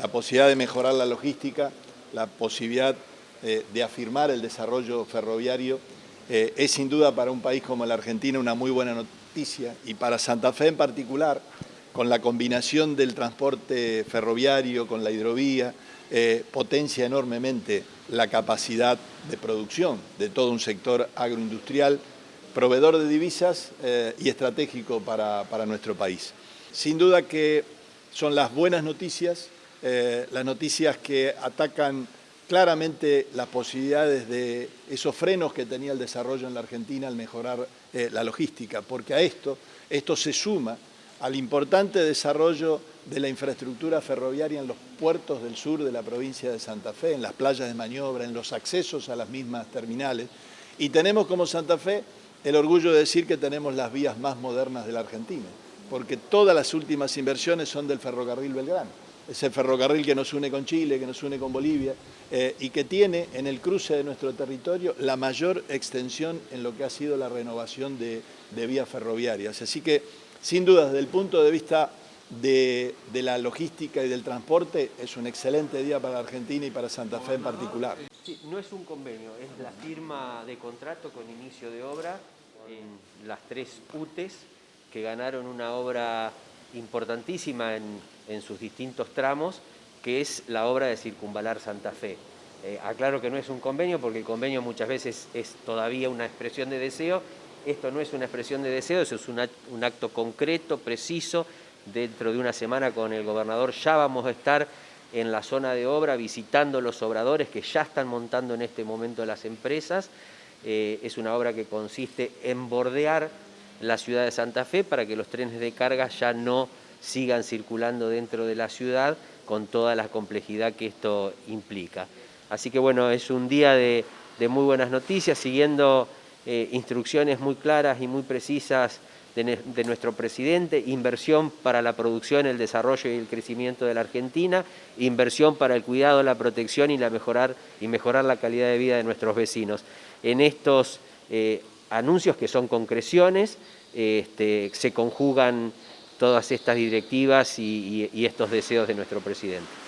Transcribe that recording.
la posibilidad de mejorar la logística, la posibilidad eh, de afirmar el desarrollo ferroviario, eh, es sin duda para un país como la Argentina una muy buena noticia y para Santa Fe en particular, con la combinación del transporte ferroviario con la hidrovía, eh, potencia enormemente la capacidad de producción de todo un sector agroindustrial, proveedor de divisas y estratégico para, para nuestro país. Sin duda que son las buenas noticias, eh, las noticias que atacan claramente las posibilidades de esos frenos que tenía el desarrollo en la Argentina al mejorar eh, la logística, porque a esto, esto se suma al importante desarrollo de la infraestructura ferroviaria en los puertos del sur de la provincia de Santa Fe, en las playas de maniobra, en los accesos a las mismas terminales. Y tenemos como Santa Fe el orgullo de decir que tenemos las vías más modernas de la Argentina porque todas las últimas inversiones son del ferrocarril Belgrano. Es el ferrocarril que nos une con Chile, que nos une con Bolivia eh, y que tiene en el cruce de nuestro territorio la mayor extensión en lo que ha sido la renovación de, vías ferroviarias. Así que, sin duda, desde el punto de vista de, la logística y del transporte, es un excelente día para Argentina y para Santa Fe en particular. Sí, no es un convenio, es la firma de contrato con inicio de obra en las tres UTES que ganaron una obra importantísima en, sus distintos tramos, que es la obra de Circunvalar Santa Fe. Eh, aclaro que no es un convenio, porque el convenio muchas veces es todavía una expresión de deseo. Esto no es una expresión de deseo, eso es un acto concreto, preciso. Dentro de una semana con el gobernador ya vamos a estar en la zona de obra visitando los obradores que ya están montando en este momento las empresas. Eh, es una obra que consiste en bordear la ciudad de Santa Fe para que los trenes de carga ya no sigan circulando dentro de la ciudad con toda la complejidad que esto implica. Así que bueno, es un día de, muy buenas noticias, siguiendo eh, instrucciones muy claras y muy precisas de, nuestro presidente, inversión para la producción, el desarrollo y el crecimiento de la Argentina, inversión para el cuidado, la protección y, la mejorar, y mejorar la calidad de vida de nuestros vecinos. En estos eh, anuncios que son concreciones, este, se conjugan todas estas directivas y estos deseos de nuestro presidente.